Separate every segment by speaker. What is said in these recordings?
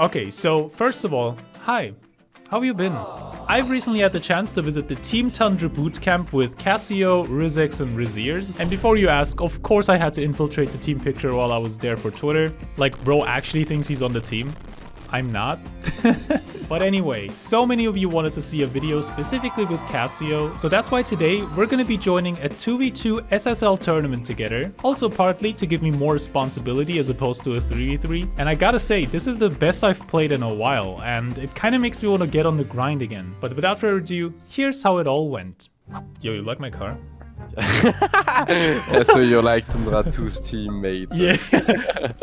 Speaker 1: Okay, so first of all, hi. How have you been? I've recently had the chance to visit the Team Tundra bootcamp with Cassio, Rizex, and Riziers. And before you ask, of course I had to infiltrate the team picture while I was there for Twitter. Like, bro actually thinks he's on the team. I'm not. but anyway, so many of you wanted to see a video specifically with Cassio, so that's why today we're gonna be joining a 2v2 SSL tournament together, also partly to give me more responsibility as opposed to a 3v3. And I gotta say, this is the best I've played in a while, and it kinda makes me wanna get on the grind again. But without further ado, here's how it all went. Yo, you like my car?
Speaker 2: Yeah, so you're like Tundra 2's teammate.
Speaker 1: Yeah.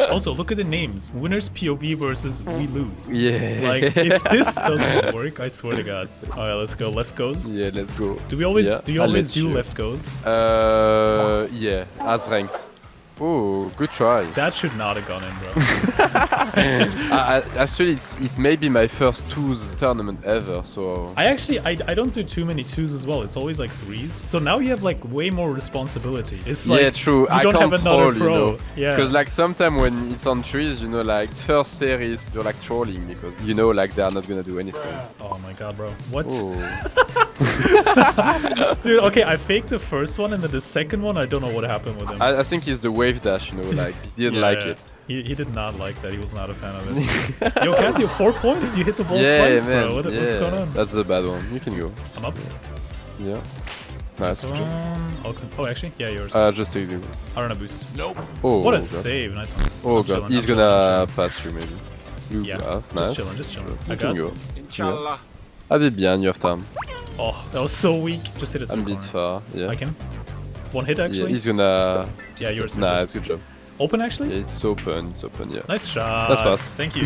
Speaker 1: also, look at the names. Winners POV versus we lose.
Speaker 2: Yeah.
Speaker 1: Like, if this doesn't work, I swear to God. Alright, let's go. Left goes.
Speaker 2: Yeah, let's go.
Speaker 1: Do we always
Speaker 2: Yeah,
Speaker 1: do you
Speaker 2: I'll
Speaker 1: always do
Speaker 2: you.
Speaker 1: left goes?
Speaker 2: Uh, yeah, as ranked. Oh, good try.
Speaker 1: That should not have gone in, bro.
Speaker 2: I, I, actually, it's, it may be my first twos tournament ever, so...
Speaker 1: I actually I, I don't do too many twos as well. It's always like threes. So now you have like way more responsibility. It's like
Speaker 2: yeah, true.
Speaker 1: You
Speaker 2: I
Speaker 1: don't
Speaker 2: can't
Speaker 1: have another
Speaker 2: troll, you
Speaker 1: pro.
Speaker 2: know.
Speaker 1: Yeah.
Speaker 2: Because like sometimes when it's on trees, you know, like first series, you're like trolling because you know like they are not gonna do anything.
Speaker 1: Oh my god, bro. What? Dude, okay, I faked the first one and then the second one, I don't know what happened with him.
Speaker 2: I, I think he's the wave dash, you know, like he didn't
Speaker 1: Yeah,
Speaker 2: like
Speaker 1: yeah.
Speaker 2: it.
Speaker 1: He, he did not like that. He was not a fan of it. Yo, Cassio, four points. You hit the ball
Speaker 2: yeah,
Speaker 1: twice,
Speaker 2: man.
Speaker 1: bro. What,
Speaker 2: yeah.
Speaker 1: What's going on?
Speaker 2: That's a bad one. You can go.
Speaker 1: I'm up.
Speaker 2: Yeah. Nice.
Speaker 1: This one. Okay. Oh, actually, yeah, yours.
Speaker 2: Uh, just take the.
Speaker 1: I don't know boost. Nope.
Speaker 2: Oh.
Speaker 1: What a
Speaker 2: God.
Speaker 1: save. Nice one.
Speaker 2: Oh
Speaker 1: I'm
Speaker 2: god,
Speaker 1: chilling,
Speaker 2: he's
Speaker 1: I'm
Speaker 2: gonna
Speaker 1: I'm
Speaker 2: pass you maybe. You
Speaker 1: Yeah,
Speaker 2: ah,
Speaker 1: just
Speaker 2: nice.
Speaker 1: chilling, just chilling.
Speaker 2: You
Speaker 1: I
Speaker 2: can
Speaker 1: got-
Speaker 2: go.
Speaker 3: Inshallah.
Speaker 2: Allez bien, you have time.
Speaker 1: Oh, that was so weak. Just hit it
Speaker 2: I'm a bit far. Yeah.
Speaker 1: I can. One hit actually.
Speaker 2: Yeah, he's gonna.
Speaker 1: Yeah, yours.
Speaker 2: Nice, good job.
Speaker 1: Open actually.
Speaker 2: Yeah, it's open, it's open, yeah.
Speaker 1: Nice shot.
Speaker 2: That's fast.
Speaker 1: Thank you.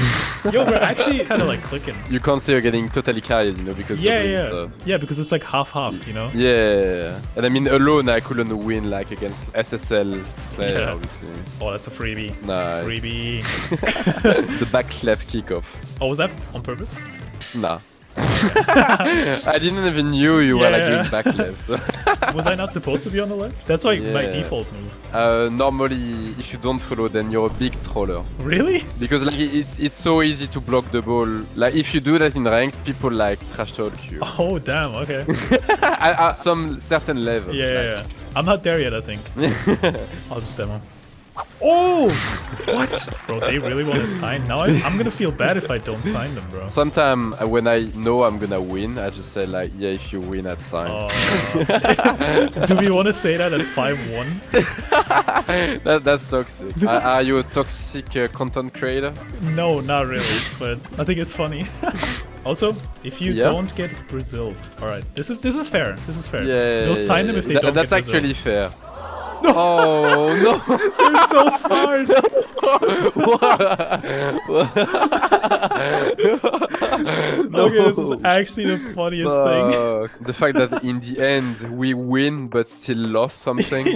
Speaker 1: Yo, we're actually kind of like clicking.
Speaker 2: You can't say you're getting totally carried, you know, because
Speaker 1: Yeah, yeah,
Speaker 2: stuff.
Speaker 1: yeah. Because it's like half half, you know.
Speaker 2: Yeah, and I mean alone I couldn't win like against SSL player,
Speaker 1: Yeah.
Speaker 2: obviously.
Speaker 1: Oh, that's a freebie.
Speaker 2: Nice.
Speaker 1: Freebie.
Speaker 2: the back left kickoff.
Speaker 1: Oh, was that on purpose?
Speaker 2: Nah. I didn't even knew you were like
Speaker 1: Yeah.
Speaker 2: doing back left. So.
Speaker 1: Was I not supposed to be on the left? That's like my default move.
Speaker 2: Uh, normally, if you don't follow, then you're a big troller.
Speaker 1: Really?
Speaker 2: Because like it's it's so easy to block the ball. Like if you do that in ranked, people like trash talk you.
Speaker 1: Oh, damn. Okay.
Speaker 2: at, at some certain level.
Speaker 1: Yeah, yeah, yeah. I'm not there yet, I think. I'll just demo. Oh! What? Bro, they really want to sign? Now I'm, I'm gonna feel bad if I don't sign them, bro.
Speaker 2: Sometimes uh, when I know I'm gonna win, I just say like, yeah, if you win, I'd sign.
Speaker 1: Oh. Do we want to say that at 5-1?
Speaker 2: that, that's toxic. are, are you a toxic uh, content creator?
Speaker 1: No, not really, but I think it's funny. also, if you
Speaker 2: Yeah.
Speaker 1: don't get Brazil, all right, this is this is fair. This is fair.
Speaker 2: Yeah.
Speaker 1: we'll sign them if they
Speaker 2: Tha-
Speaker 1: don't
Speaker 2: That's
Speaker 1: get Brazil.
Speaker 2: actually fair. Oh no!
Speaker 1: They're so smart. Okay, this is actually the funniest thing.
Speaker 2: The fact that in the end we win but still lost something.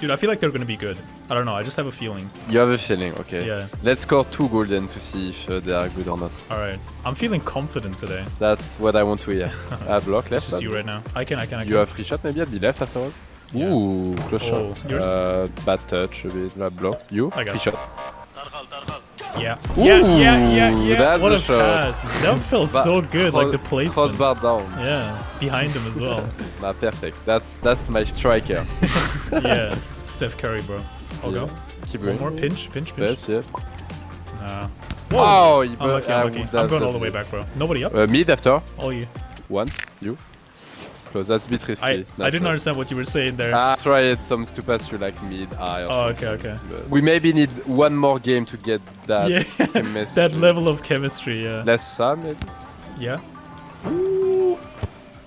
Speaker 1: Dude, I feel like they're gonna be good. I don't know. I just have a feeling.
Speaker 2: you have a feeling, okay?
Speaker 1: Yeah.
Speaker 2: Let's score two golden to see if uh, they are good or not.
Speaker 1: All right, I'm feeling confident today.
Speaker 2: That's what I want to hear. I have block
Speaker 1: It's
Speaker 2: left.
Speaker 1: just you right now. I can, I can, I can.
Speaker 2: You have free shot maybe at the left afterwards?
Speaker 1: Yeah.
Speaker 2: Ooh, close
Speaker 1: Oh,
Speaker 2: shot.
Speaker 1: yours?
Speaker 2: Uh, bad touch a bit. Like block. You?
Speaker 1: I got
Speaker 2: free
Speaker 1: it.
Speaker 2: shot.
Speaker 1: Yeah. yeah, yeah, yeah,
Speaker 2: Ooh,
Speaker 1: yeah.
Speaker 2: that's
Speaker 1: What
Speaker 2: a
Speaker 1: a
Speaker 2: shot.
Speaker 1: pass. That felt so good, like the placement.
Speaker 2: Crossbar down.
Speaker 1: Yeah, behind him as well.
Speaker 2: Nah, perfect. That's that's my striker.
Speaker 1: yeah. Steph Curry, bro. I'll
Speaker 2: Yeah.
Speaker 1: go.
Speaker 2: Keep
Speaker 1: One
Speaker 2: going.
Speaker 1: more pinch, pinch, pinch.
Speaker 2: Space, yeah.
Speaker 1: Nah.
Speaker 2: Oh, you
Speaker 1: Unlucky,
Speaker 2: I
Speaker 1: unlucky.
Speaker 2: would
Speaker 1: I'm going all the way back, bro. Nobody up?
Speaker 2: Uh, mid after.
Speaker 1: All you.
Speaker 2: Once. You. Close. That's a bit risky.
Speaker 1: I, I didn't understand what you were saying there.
Speaker 2: I tried some to pass through like mid eye.
Speaker 1: Oh, okay, okay.
Speaker 2: but We maybe need one more game to get that
Speaker 1: yeah,
Speaker 2: chemistry.
Speaker 1: that level of chemistry, yeah.
Speaker 2: Less sun, maybe.
Speaker 1: Yeah.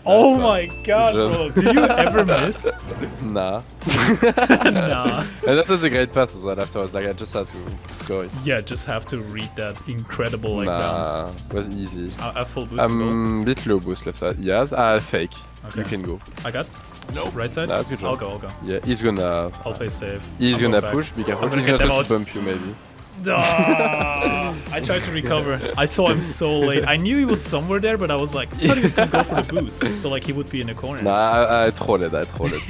Speaker 1: Oh
Speaker 2: fast.
Speaker 1: my god, bro. Do you ever miss?
Speaker 2: Nah.
Speaker 1: nah.
Speaker 2: And that was a great pass as well afterwards. Like I just had to score it.
Speaker 1: Yeah, just have to read that incredible like bounce.
Speaker 2: nah, it was easy.
Speaker 1: I, I full boost.
Speaker 2: I'm a bit low boost left side. Yes, uh, fake.
Speaker 1: Okay.
Speaker 2: You can go.
Speaker 1: I got. No. Right side.
Speaker 2: That's good job.
Speaker 1: I'll go. I'll go.
Speaker 2: Yeah, he's gonna.
Speaker 1: I'll play safe.
Speaker 2: He's
Speaker 1: I'm
Speaker 2: gonna
Speaker 1: going
Speaker 2: push. Be careful.
Speaker 1: I'm gonna
Speaker 2: He's gonna
Speaker 1: them
Speaker 2: try to bump you maybe.
Speaker 1: Ah, I tried to recover. I saw him so late. I knew he was somewhere there, but I was like, I thought he was gonna go for the boost, so like he would be in the corner.
Speaker 2: Nah, I, I trolled it. I trolled it.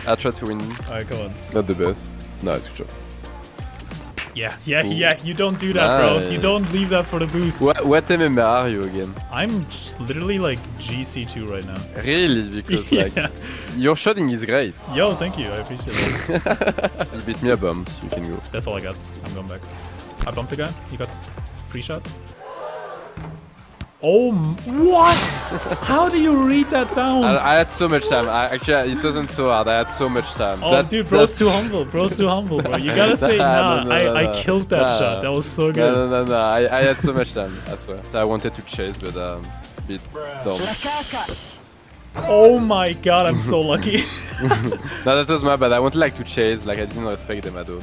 Speaker 2: I tried to win.
Speaker 1: Alright, come on.
Speaker 2: Not the best. No, it's good job.
Speaker 1: Yeah, yeah, yeah. You don't do that, bro. You don't leave that for the boost.
Speaker 2: What, what MMR are you again?
Speaker 1: I'm literally like GC2 right now.
Speaker 2: Really? Because like your shooting is great.
Speaker 1: Yo, thank you. I appreciate it.
Speaker 2: You beat me a bump, you can go.
Speaker 1: That's all I got. I'm going back. I bumped the guy. He got free shot. Oh, what? How do you read that bounce?
Speaker 2: I, I had so much time. I, actually, it wasn't so hard. I had so much time.
Speaker 1: oh,
Speaker 2: That-
Speaker 1: dude, bro's
Speaker 2: that's-
Speaker 1: too humble. Bro's too humble, bro. You gotta say, nah,
Speaker 2: No, no,
Speaker 1: I,
Speaker 2: no,
Speaker 1: I killed that shot. That was so good.
Speaker 2: No, no, no, no. I, I had so much time. I swear. I wanted to chase, but um, bit dumb.
Speaker 1: Oh my god, I'm so lucky.
Speaker 2: No, that was my bad. I wanted like to chase, like I didn't respect them at all.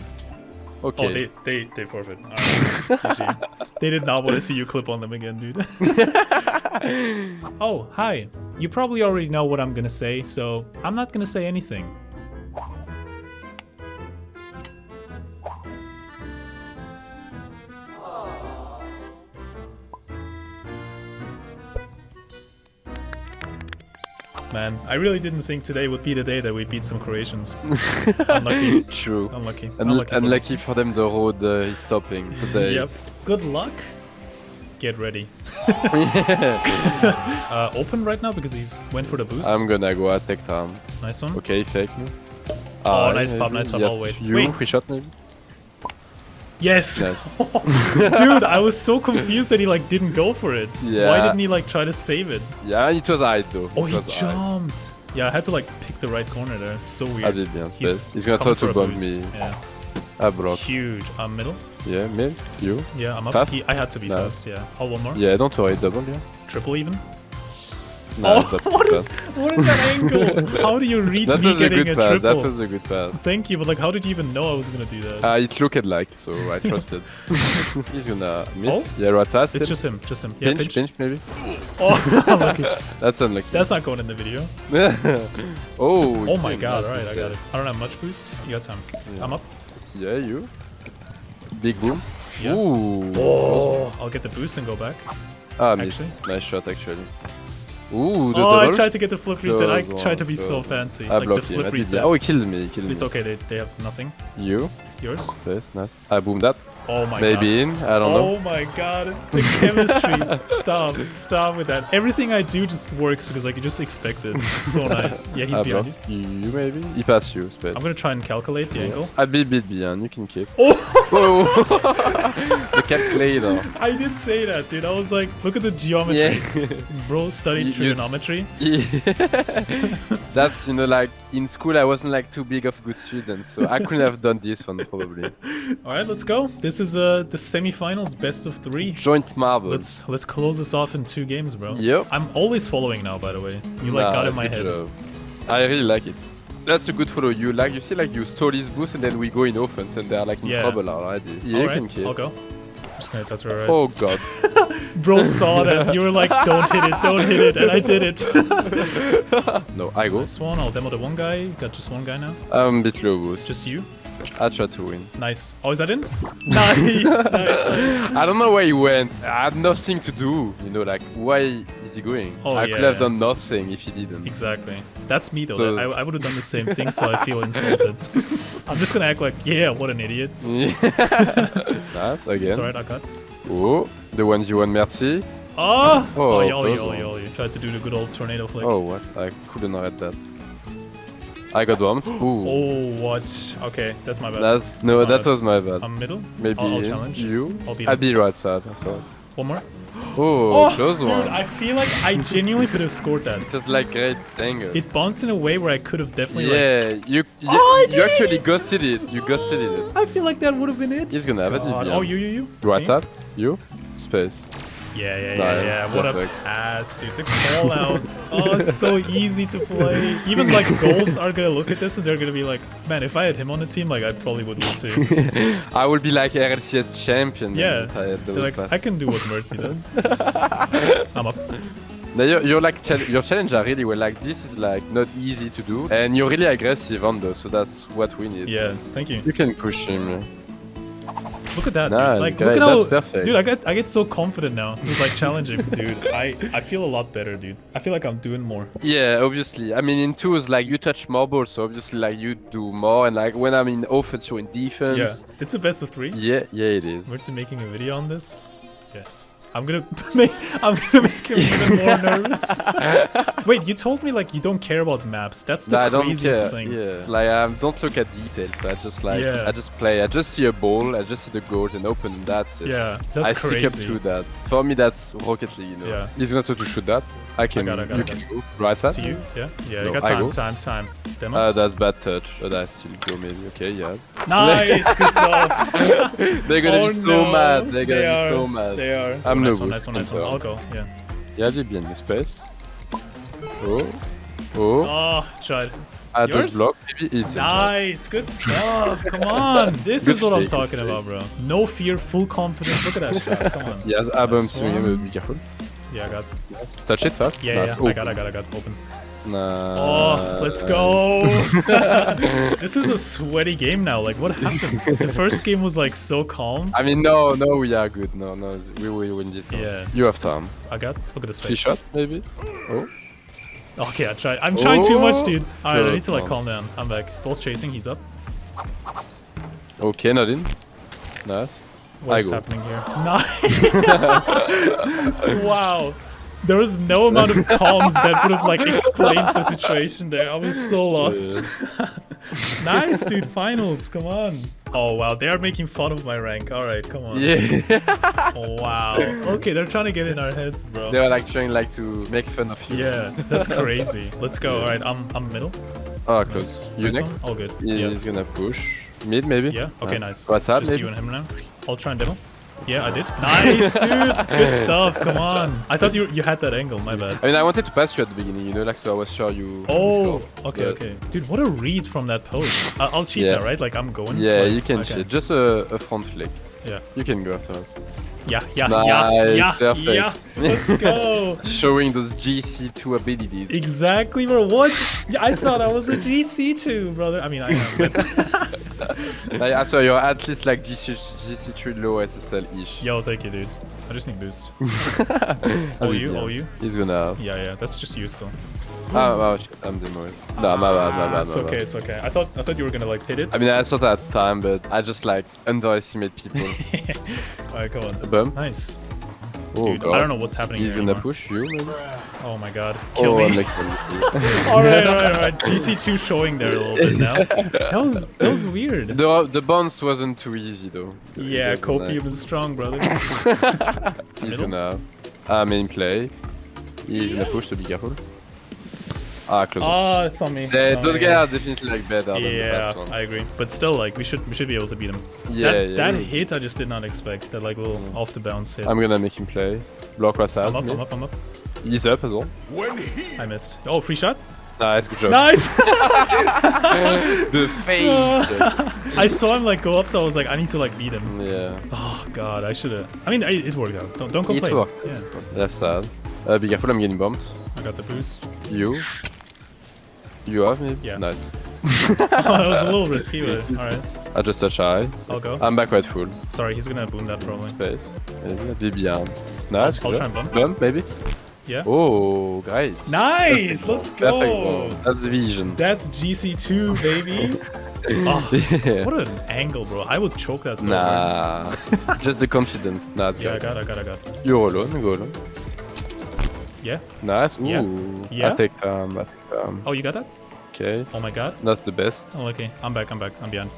Speaker 2: Okay.
Speaker 1: Oh, they, they, they forfeit. They did not want to see you clip on them again, dude. oh, hi. You probably already know what I'm gonna say, so I'm not gonna say anything. Man, I really didn't think today would be the day that we beat some Croatians. Unlucky.
Speaker 2: True.
Speaker 1: Unlucky.
Speaker 2: Un-
Speaker 1: Unlucky.
Speaker 2: unlucky for them, the road uh, is stopping today.
Speaker 1: Yep. Good luck. Get ready. uh, open right now because he's went for the boost.
Speaker 2: I'm gonna go attack time.
Speaker 1: nice one.
Speaker 2: Okay, fake me.
Speaker 1: Oh,
Speaker 2: Ah,
Speaker 1: nice pop, nice pop,
Speaker 2: Yes,
Speaker 1: I'll wait.
Speaker 2: You,
Speaker 1: Wait.
Speaker 2: free shot maybe?
Speaker 1: Yes.
Speaker 2: Nice.
Speaker 1: Dude, I was so confused that he like didn't go for it.
Speaker 2: Yeah.
Speaker 1: Why didn't he like try to save it?
Speaker 2: Yeah, it was I though.
Speaker 1: Oh, he jumped. Yeah, I had to like pick the right corner there. So weird.
Speaker 2: I did bien,
Speaker 1: He's.
Speaker 2: He's gonna try to bump me.
Speaker 1: Yeah.
Speaker 2: I block.
Speaker 1: Huge. Um, middle.
Speaker 2: Yeah, mid. You?
Speaker 1: Yeah, I'm up.
Speaker 2: Fast?
Speaker 1: He, I had to be
Speaker 2: No.
Speaker 1: fast. Yeah. Oh, one more.
Speaker 2: Yeah, don't worry, double, yeah.
Speaker 1: Triple even.
Speaker 2: No,
Speaker 1: oh,
Speaker 2: that's
Speaker 1: what is
Speaker 2: bad.
Speaker 1: what is that angle? How do you read
Speaker 2: That
Speaker 1: me
Speaker 2: was a
Speaker 1: getting
Speaker 2: good
Speaker 1: a
Speaker 2: pass.
Speaker 1: triple?
Speaker 2: That was a good pass.
Speaker 1: Thank you, but like, how did you even know I was gonna do that?
Speaker 2: Uh, it looked like, so I trusted. He's gonna miss.
Speaker 1: Oh?
Speaker 2: Yeah, right side.
Speaker 1: it's
Speaker 2: still.
Speaker 1: just him, just him. Yeah,
Speaker 2: pinch,
Speaker 1: pinch.
Speaker 2: pinch, maybe.
Speaker 1: Oh, unlucky.
Speaker 2: That's unlucky.
Speaker 1: That's not going in the video.
Speaker 2: oh.
Speaker 1: Oh my god,
Speaker 2: that's
Speaker 1: alright, I got it. I don't have much boost. You got time.
Speaker 2: Yeah.
Speaker 1: I'm up.
Speaker 2: Yeah, you. Big boom.
Speaker 1: Yeah.
Speaker 2: Ooh.
Speaker 1: Oh, I'll get the boost and go back.
Speaker 2: Ah, missed.
Speaker 1: Actually.
Speaker 2: Nice shot, actually. Ooh, the
Speaker 1: Oh, I tried to get the flip reset. I tried to be so fancy.
Speaker 2: I
Speaker 1: like the
Speaker 2: blocked him. I
Speaker 1: flip
Speaker 2: did
Speaker 1: reset.
Speaker 2: Oh, he killed me. He killed
Speaker 1: It's
Speaker 2: me.
Speaker 1: okay, they, they have nothing.
Speaker 2: You.
Speaker 1: Yours?
Speaker 2: Oh, yes, nice. I boomed that.
Speaker 1: Oh my god.
Speaker 2: Maybe in. I don't know.
Speaker 1: Oh my god. The chemistry. stop. Stop with that. Everything I do just works because I can just expect it. It's so nice. Yeah, he's
Speaker 2: I
Speaker 1: behind you.
Speaker 2: You maybe? He passed you, space.
Speaker 1: I'm gonna try and calculate the angle.
Speaker 2: I'll be bit behind. You can kick.
Speaker 1: Oh!
Speaker 2: Oh! the calculator.
Speaker 1: I did say that, dude. I was like, look at the geometry.
Speaker 2: Yeah.
Speaker 1: Bro studied
Speaker 2: You- you s-
Speaker 1: trigonometry.
Speaker 2: That's you know like in school I wasn't like too big of a good student, so I couldn't have done this one probably.
Speaker 1: Alright, let's go. This is uh the semifinals, best of three.
Speaker 2: Joint marbles.
Speaker 1: Let's let's close this off in two games, bro.
Speaker 2: Yep.
Speaker 1: I'm always following now, by the way. You like
Speaker 2: Nah,
Speaker 1: got in my head.
Speaker 2: job. I really like it. That's a good follow. You like you see like you stole his boost and then we go in offense and they're like in
Speaker 1: Yeah.
Speaker 2: trouble already. Yeah, you
Speaker 1: Alright,
Speaker 2: can kill.
Speaker 1: I'll go. Just gonna touch her right.
Speaker 2: Oh god.
Speaker 1: Bro saw that. You were like, don't hit it, don't hit it, and I did it.
Speaker 2: no, I go.
Speaker 1: this one, I'll demo the one guy. Got just one guy now.
Speaker 2: I'm a bit low boost.
Speaker 1: Just you.
Speaker 2: I try to win.
Speaker 1: Nice. Oh, is that in? nice, nice, nice.
Speaker 2: I don't know where he went. I had nothing to do. You know, like why is he going?
Speaker 1: Oh,
Speaker 2: I
Speaker 1: yeah,
Speaker 2: could have
Speaker 1: yeah.
Speaker 2: done nothing if he didn't.
Speaker 1: Exactly. That's me though.
Speaker 2: So-
Speaker 1: I, I would have done the same thing, so I feel insulted. I'm just gonna act like, yeah, what an idiot.
Speaker 2: nice again.
Speaker 1: It's alright, I cut.
Speaker 2: Oh, the ones you want, merci. Ah!
Speaker 1: Oh!
Speaker 2: Oh,
Speaker 1: Oh, yeah, oh, yeah,
Speaker 2: close
Speaker 1: oh,
Speaker 2: one.
Speaker 1: yeah, oh, yeah. Tried to do the good old tornado flick.
Speaker 2: Oh, what? I couldn't read that. I got bumped. Ooh.
Speaker 1: Oh, what? Okay, that's my bad.
Speaker 2: That's no,
Speaker 1: That's
Speaker 2: that
Speaker 1: bad.
Speaker 2: was my bad.
Speaker 1: I'm middle.
Speaker 2: Maybe
Speaker 1: I'll, I'll challenge.
Speaker 2: you.
Speaker 1: I'll beat
Speaker 2: I'll be right side. I thought.
Speaker 1: One more.
Speaker 2: Oh,
Speaker 1: Oh,
Speaker 2: close
Speaker 1: dude,
Speaker 2: one.
Speaker 1: I feel like I genuinely could have scored that.
Speaker 2: It was like great angle.
Speaker 1: It bounced in a way where I could have definitely. Like,
Speaker 2: yeah, you you,
Speaker 1: Oh, I
Speaker 2: you actually ghosted it. You ghosted it.
Speaker 1: I feel like that would have been it.
Speaker 2: He's gonna have it.
Speaker 1: God.
Speaker 2: DPM.
Speaker 1: Oh, you, you, you.
Speaker 2: Right side. You. Space.
Speaker 1: Yeah, yeah, yeah,
Speaker 2: Nice,
Speaker 1: yeah. What a pass, dude. The callouts. oh, it's so easy to play. Even like golds are gonna look at this and they're gonna be like, man, if I had him on the team, like I probably would win too.
Speaker 2: I would be like RLCS champion.
Speaker 1: Yeah.
Speaker 2: I had those
Speaker 1: They're like. I can do what Mertzy does. I'm up.
Speaker 2: Now you're, you're like chal- your challenge are really well. Like this is like not easy to do, and you're really aggressive on those. So that's what we need.
Speaker 1: Yeah, thank you.
Speaker 2: You can push him.
Speaker 1: Look at that,
Speaker 2: Nah,
Speaker 1: dude. Like,
Speaker 2: great,
Speaker 1: look at how,
Speaker 2: perfect.
Speaker 1: dude. I get, I get so confident now. With like challenging, dude. I, I feel a lot better, dude. I feel like I'm doing more.
Speaker 2: Yeah, obviously. I mean, in twos, like you touch more balls, so obviously, like you do more. And like when I'm in offense, you're in defense.
Speaker 1: Yeah, it's a best of three.
Speaker 2: Yeah, yeah, it is.
Speaker 1: We're making a video on this. Yes. I'm gonna make I'm gonna make him even more nervous. Wait, you told me like you don't care about maps. That's the
Speaker 2: No, I don't
Speaker 1: craziest thing.
Speaker 2: Yeah, like I um, don't look at details. I just like
Speaker 1: Yeah.
Speaker 2: I just play. I just see a ball. I just see the goals and open. That's it.
Speaker 1: Yeah, that's
Speaker 2: I
Speaker 1: crazy.
Speaker 2: stick up to that. For me, that's Rocket League. You know.
Speaker 1: Yeah.
Speaker 2: He's gonna try to shoot that. I can.
Speaker 1: got it, got
Speaker 2: you
Speaker 1: it, got
Speaker 2: can go right side.
Speaker 1: To you? Yeah? Yeah,
Speaker 2: No,
Speaker 1: you got
Speaker 2: I
Speaker 1: time,
Speaker 2: go.
Speaker 1: time, time. Demo?
Speaker 2: Uh, that's bad touch. But I still go maybe. Okay, yes.
Speaker 1: nice, good stuff.
Speaker 2: They're gonna
Speaker 1: oh,
Speaker 2: be so
Speaker 1: no.
Speaker 2: mad. They're gonna
Speaker 1: they
Speaker 2: be
Speaker 1: are,
Speaker 2: so mad.
Speaker 1: They are.
Speaker 2: I'm no
Speaker 1: nice one, nice one, nice one. I'll go, yeah.
Speaker 2: Il y a du bien de space. Oh. Oh.
Speaker 1: Oh, tried.
Speaker 2: I
Speaker 1: yours?
Speaker 2: block. Maybe it's
Speaker 1: Nice, good stuff. Come on. This
Speaker 2: Good
Speaker 1: is what I'm talking about, bro. No fear, full confidence. Look at that shot. Come on.
Speaker 2: Yes, I bumped
Speaker 1: Nice
Speaker 2: him.
Speaker 1: one.
Speaker 2: Be careful.
Speaker 1: Yeah, I got.
Speaker 2: Nice. Touch it fast.
Speaker 1: Yeah,
Speaker 2: nice.
Speaker 1: yeah.
Speaker 2: Oh.
Speaker 1: I got, I got, I got. Open.
Speaker 2: Nice.
Speaker 1: Oh, let's go. this is a sweaty game now. Like, what happened? The first game was like so calm.
Speaker 2: I mean, no, no, we are good. No, no, we will win this one.
Speaker 1: Yeah.
Speaker 2: You have time.
Speaker 1: I got. Look at this
Speaker 2: Three shot, maybe? Oh.
Speaker 1: Okay, I tried. I'm trying too much,
Speaker 2: Oh.
Speaker 1: dude. Alright, I need to like calm down. I'm back. Both chasing. He's up.
Speaker 2: Okay, not in. Nice.
Speaker 1: What
Speaker 2: I
Speaker 1: is
Speaker 2: go.
Speaker 1: happening here? Nice. wow. There was no amount of comms that would have like explained the situation there. I was so lost. nice, dude. Finals. Come on. Oh wow, they are making fun of my rank. All right, come on.
Speaker 2: Yeah.
Speaker 1: Oh, wow. Okay, they're trying to get in our heads, bro.
Speaker 2: they were like trying like to make fun of you.
Speaker 1: Yeah, that's crazy. Let's go. All right, I'm I'm middle.
Speaker 2: Oh, close. You
Speaker 1: Nice
Speaker 2: next?
Speaker 1: one? All good.
Speaker 2: He-
Speaker 1: Yeah.
Speaker 2: He's gonna push. Mid, maybe?
Speaker 1: Yeah. Okay. Nice.
Speaker 2: What's up,
Speaker 1: Just
Speaker 2: maybe?
Speaker 1: you and him now. I'll try and demo. Yeah, I did. Nice, dude. Good stuff. Come on. I thought you you had that angle. My bad.
Speaker 2: I mean, I wanted to pass you at the beginning, you know, like, so I was sure you. you
Speaker 1: Oh,
Speaker 2: scored.
Speaker 1: okay,
Speaker 2: But-
Speaker 1: okay. Dude, what a read from that post. I- I'll cheat
Speaker 2: Yeah.
Speaker 1: now, right? Like I'm going.
Speaker 2: Yeah,
Speaker 1: Like,
Speaker 2: you can
Speaker 1: okay.
Speaker 2: cheat. Just a, a front flick.
Speaker 1: Yeah.
Speaker 2: You can go after us.
Speaker 1: Yeah, yeah,
Speaker 2: Nice,
Speaker 1: yeah, yeah,
Speaker 2: perfect.
Speaker 1: yeah. Let's go.
Speaker 2: Showing those GC2 abilities.
Speaker 1: exactly, bro. What? I thought I was a GC2, brother. I mean, I am.
Speaker 2: Like, I saw you're at least like GC, GC3 low SSL ish.
Speaker 1: Yo, thank you, dude. I just need boost. Oh, you? Oh, you?
Speaker 2: He's gonna.
Speaker 1: Yeah, yeah. That's just you,
Speaker 2: Ah, oh, shit, I'm demoing. No, my bad, my
Speaker 1: Ah,
Speaker 2: bad,
Speaker 1: it's
Speaker 2: my
Speaker 1: okay,
Speaker 2: bad.
Speaker 1: it's okay. I thought I thought you were gonna like hit it.
Speaker 2: I mean, I saw that time, but I just like underestimate people.
Speaker 1: Alright, come on.
Speaker 2: Bump.
Speaker 1: Nice.
Speaker 2: Oh,
Speaker 1: Dude,
Speaker 2: God.
Speaker 1: I don't know what's happening here.
Speaker 2: He's gonna
Speaker 1: anymore.
Speaker 2: push you, maybe?
Speaker 1: Oh my god. Kill
Speaker 2: oh,
Speaker 1: me. alright, alright, alright. GC2 showing there a little bit now. That was that was weird.
Speaker 2: the, the bounce wasn't too easy, though.
Speaker 1: Yeah,
Speaker 2: wasn't,
Speaker 1: copium strong, brother.
Speaker 2: He's
Speaker 1: Middle?
Speaker 2: gonna. Ah, main play. He's gonna push, so be careful. Ah, close.
Speaker 1: Ah, it's on me.
Speaker 2: The,
Speaker 1: it's
Speaker 2: those guys are definitely like better than the
Speaker 1: Yeah,
Speaker 2: last one.
Speaker 1: I agree. But still, like we should we should be able to beat him.
Speaker 2: Yeah,
Speaker 1: that,
Speaker 2: yeah.
Speaker 1: that
Speaker 2: yeah.
Speaker 1: hit I just did not expect. That like little off the bounce hit.
Speaker 2: I'm gonna make him play. Block right side.
Speaker 1: I'm up,
Speaker 2: mid.
Speaker 1: I'm up, I'm up.
Speaker 2: He's up as well.
Speaker 1: I missed. Oh, free shot.
Speaker 2: Nice, good job.
Speaker 1: Nice.
Speaker 2: the fade.
Speaker 1: I saw him like go up, so I was like, I need to like beat him.
Speaker 2: yeah.
Speaker 1: Oh god, I should have. I mean, I, it worked out. Don't don't complain.
Speaker 2: It
Speaker 1: complain.
Speaker 2: worked.
Speaker 1: Yeah,
Speaker 2: Left side. Uh, be careful, I'm getting bumped.
Speaker 1: I got the boost.
Speaker 2: You. You have me?
Speaker 1: Yeah.
Speaker 2: Nice.
Speaker 1: oh, that was a little risky, but all right,
Speaker 2: I just touch high.
Speaker 1: I'll go.
Speaker 2: I'm back right full.
Speaker 1: Sorry, he's gonna boom that probably.
Speaker 2: Space. Maybe. Be behind. Nice.
Speaker 1: I'll
Speaker 2: good
Speaker 1: try and bump.
Speaker 2: Bump, maybe?
Speaker 1: Yeah.
Speaker 2: Oh, great.
Speaker 1: Nice. Let's go.
Speaker 2: ball. That's vision.
Speaker 1: That's GC2, baby. oh,
Speaker 2: yeah.
Speaker 1: what an angle, bro. I would choke that so.
Speaker 2: Nah. just the confidence. Nice,
Speaker 1: Yeah, I got, I got, I got.
Speaker 2: You're alone, go alone.
Speaker 1: Yeah.
Speaker 2: Nice. Ooh.
Speaker 1: Yeah. Yeah.
Speaker 2: I take time. I take time.
Speaker 1: Oh, you got that?
Speaker 2: Okay.
Speaker 1: Oh my god.
Speaker 2: Not the best.
Speaker 1: Oh, okay. I'm back. I'm back. I'm behind.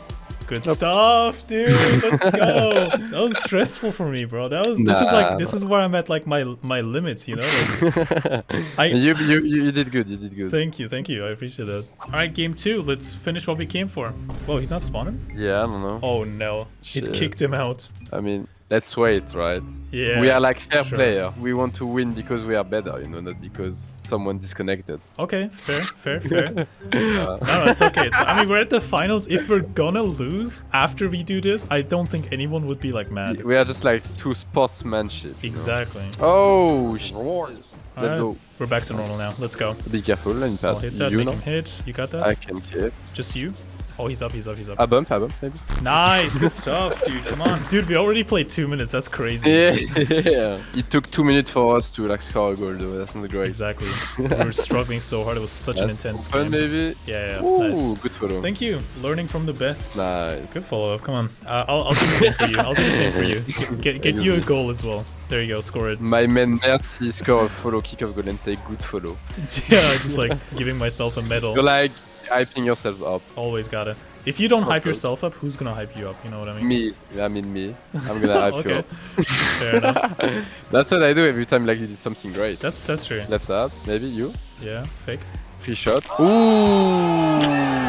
Speaker 1: Good
Speaker 2: Nope.
Speaker 1: stuff, dude. Let's go. that was stressful for me, bro. That was. This is like. This is where I'm at like my my limits. You know. Like, I.
Speaker 2: you, you you you did good. You did good.
Speaker 1: Thank you, thank you. I appreciate that. All right, game two. Let's finish what we came for. Whoa, he's not spawning.
Speaker 2: yeah, I don't know.
Speaker 1: Oh no,
Speaker 2: Shit.
Speaker 1: it kicked him out.
Speaker 2: I mean, let's wait, right?
Speaker 1: Yeah.
Speaker 2: we are like fair
Speaker 1: sure.
Speaker 2: player. We want to win because we are better, you know, not because someone disconnected.
Speaker 1: Okay, fair, fair, fair.
Speaker 2: Uh,
Speaker 1: no, no, it's okay. It's, I mean, we're at the finals. If we're gonna lose after we do this, I don't think anyone would be like mad.
Speaker 2: we are just like two sportsmanship. you know.
Speaker 1: Exactly.
Speaker 2: Oh, sh-
Speaker 1: All
Speaker 2: let's
Speaker 1: right,
Speaker 2: go.
Speaker 1: We're back to normal now. Let's go.
Speaker 2: Be careful and
Speaker 1: I'll hit that,
Speaker 2: You
Speaker 1: make
Speaker 2: know,
Speaker 1: him hit. You got that?
Speaker 2: I can keep.
Speaker 1: Just you? Oh, he's up, he's up, he's up.
Speaker 2: A bump, a bump, maybe.
Speaker 1: Nice, good stuff, dude. Come on. Dude, we already played two minutes. That's crazy.
Speaker 2: Yeah. yeah. It took two minutes for us to like score a goal though. That's not great.
Speaker 1: Exactly. we were struggling so hard. It was such an intense
Speaker 2: fun,
Speaker 1: game.
Speaker 2: maybe.
Speaker 1: Yeah, yeah.
Speaker 2: Ooh,
Speaker 1: Nice.
Speaker 2: good follow.
Speaker 1: Thank you. Learning from the best.
Speaker 2: nice.
Speaker 1: Good follow up. Come on. Uh, I'll, I'll do the same for you. I'll do the same for you. Get, get you a goal as well. There you go. Score it.
Speaker 2: My man Mertzy score a follow kick of goal and say good follow.
Speaker 1: Yeah, just like giving myself a medal.
Speaker 2: You're like hyping yourselves up.
Speaker 1: Always gotta. If you don't hype yourself up, who's gonna hype you up? You know what I mean?
Speaker 2: Me, I mean me. I'm gonna hype you up.
Speaker 1: Fair enough.
Speaker 2: That's what I do every time like you did something great.
Speaker 1: That's that's true.
Speaker 2: Left up, maybe you.
Speaker 1: Yeah, fake.
Speaker 2: Free shot. Ooh.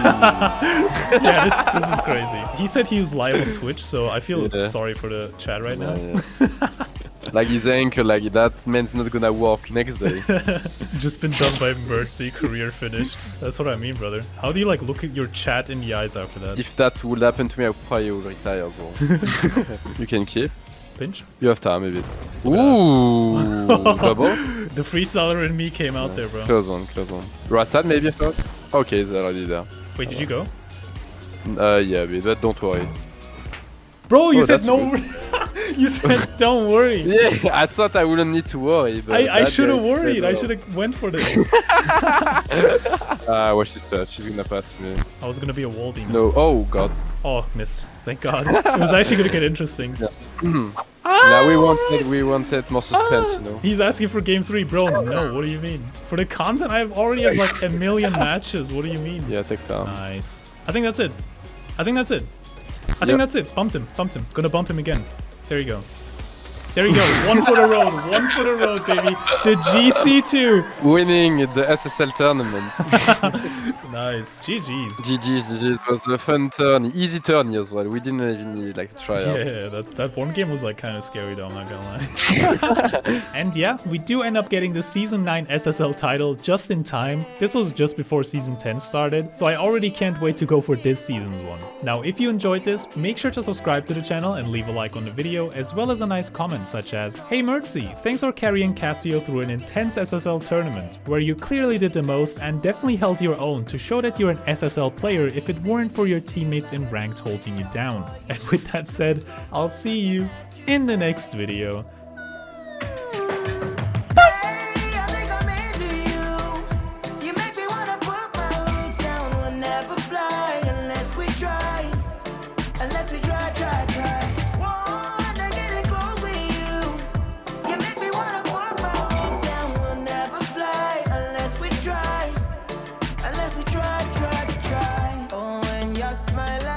Speaker 1: Yeah, this this is crazy. He said he was live on Twitch, so I feel
Speaker 2: Yeah.
Speaker 1: sorry for the chat right now.
Speaker 2: Yeah, yeah. Like his ankle, like that man's not gonna walk next day.
Speaker 1: Just been done by Mertzy, career finished. That's what I mean, brother. How do you like look at your chat in the eyes after that?
Speaker 2: if that would happen to me, I probably would retire as well. you can keep.
Speaker 1: Pinch?
Speaker 2: You have time, maybe. Ooh, double.
Speaker 1: The freestyler in me came out there, bro.
Speaker 2: Close one, close one. Rassad, maybe thought. Okay, it's already there.
Speaker 1: Wait, did you go?
Speaker 2: Uh, yeah, but don't worry.
Speaker 1: Bro, you
Speaker 2: Oh,
Speaker 1: said no. you said don't worry.
Speaker 2: Yeah, I thought I wouldn't need to worry. But
Speaker 1: I, I should have worried. I should have went for this.
Speaker 2: Ah, watch this touch. She's gonna pass me.
Speaker 1: I was gonna be a wall demon.
Speaker 2: No. Oh god.
Speaker 1: Oh, missed. Thank God. it was actually gonna get interesting.
Speaker 2: Now we wanted we wanted more suspense, you know.
Speaker 1: He's asking for game three, bro. No, what do you mean? For the content, I've already have like a million matches. What do you mean?
Speaker 2: Yeah, take time.
Speaker 1: Nice. I think that's it. I think that's it. I think
Speaker 2: Yep.
Speaker 1: that's it. Bumped him. Bumped him. Gonna bump him again. There you go. There you go. One for the road. One for the road, baby. The GC2.
Speaker 2: Winning the SSL tournament.
Speaker 1: Nice. GG's.
Speaker 2: GG's, GG's. It was a fun turn, easy turn as well. We didn't even need like to try out.
Speaker 1: Yeah, that, that one game was like kind of scary though, I'm not gonna lie. and yeah, we do end up getting the Season 9 SSL title just in time. This was just before Season 10 started, so I already can't wait to go for this season's one. Now, if you enjoyed this, make sure to subscribe to the channel and leave a like on the video, as well as a nice comment such as, Hey Mertzy, thanks for carrying Cassio through an intense SSL tournament, where you clearly did the most and definitely held your own to show that you're an SSL player if it weren't for your teammates in ranked holding you down. And with that said, I'll see you in the next video.